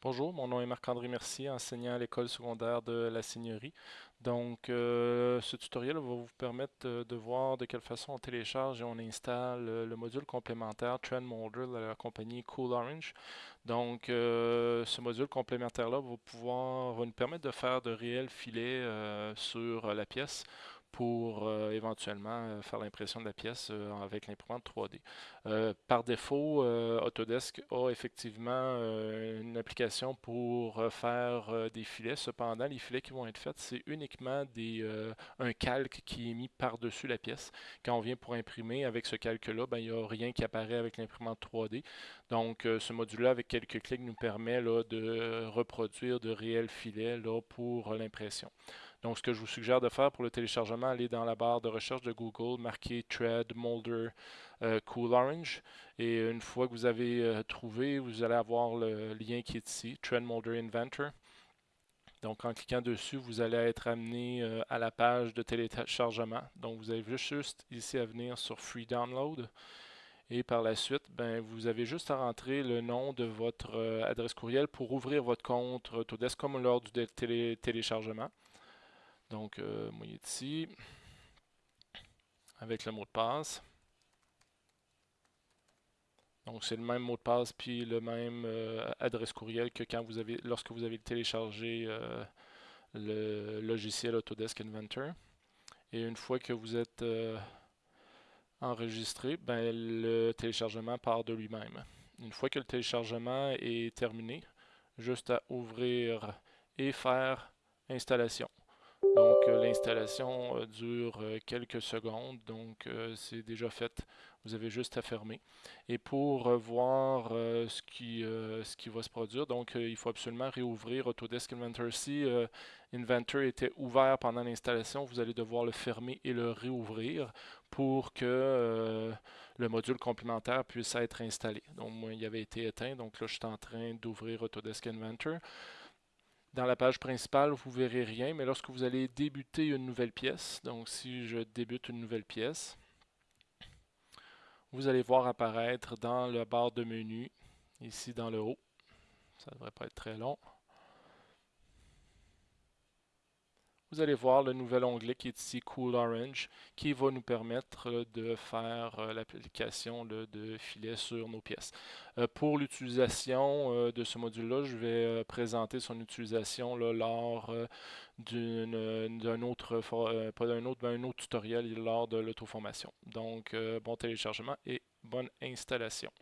Bonjour, mon nom est Marc-André Mercier, enseignant à l'école secondaire de la Seigneurie. Donc, euh, ce tutoriel va vous permettre de, voir de quelle façon on télécharge et on installe le module complémentaire Trend Molder de la compagnie Cool Orange. Donc, euh, ce module complémentaire-là va nous permettre de faire de réels filets euh, sur la pièce pour euh, éventuellement euh, faire l'impression de la pièce euh, avec l'imprimante 3D. par défaut, Autodesk a effectivement une application pour faire des filets. Cependant, les filets qui vont être faits, c'est uniquement un calque qui est mis par-dessus la pièce. Quand on vient pour imprimer avec ce calque-là, ben, il n'y a rien qui apparaît avec l'imprimante 3D. Donc, ce module-là, avec quelques clics, nous permet là, de reproduire de réels filets là, pour l'impression. Donc, ce que je vous suggère de faire pour le téléchargement, allez dans la barre de recherche de Google, marquez Thread Molder euh, Cool Orange. Et une fois que vous avez euh, trouvé, vous allez avoir le lien qui est ici, Thread Molder Inventor. Donc, en cliquant dessus, vous allez être amené euh, à la page de téléchargement. Donc, vous avez juste ici à venir sur Free Download. Et par la suite, ben, vous avez juste à rentrer le nom de votre adresse courriel pour ouvrir votre compte Autodesk comme lors du téléchargement. Donc, euh, moi, il est ici, avec le mot de passe. Donc, c'est le même mot de passe puis le même euh, adresse courriel que quand vous avez, lorsque vous avez téléchargé euh, le logiciel Autodesk Inventor. Et une fois que vous êtes enregistré, ben, le téléchargement part de lui-même. Une fois que le téléchargement est terminé, juste à ouvrir et faire installation. Donc euh, l'installation euh, dure euh, quelques secondes, donc c'est déjà fait. Vous avez juste à fermer. Et pour voir ce, qui, ce qui va se produire, donc il faut absolument réouvrir Autodesk Inventor. Si Inventor était ouvert pendant l'installation, vous allez devoir le fermer et le réouvrir pour que le module complémentaire puisse être installé. Donc moi, il avait été éteint, donc là je suis en train d'ouvrir Autodesk Inventor. Dans la page principale, vous ne verrez rien, mais lorsque vous allez débuter une nouvelle pièce, donc si je débute une nouvelle pièce, vous allez voir apparaître dans la barre de menu, ici dans le haut, ça ne devrait pas être très long, vous allez voir le nouvel onglet qui est ici Cool Orange qui va nous permettre de faire euh, l'application de filet sur nos pièces. Euh, pour l'utilisation euh, de ce module-là, je vais présenter son utilisation lors d'un autre, pas d'un autre, autre tutoriel lors de l'auto-formation. Donc, bon téléchargement et bonne installation.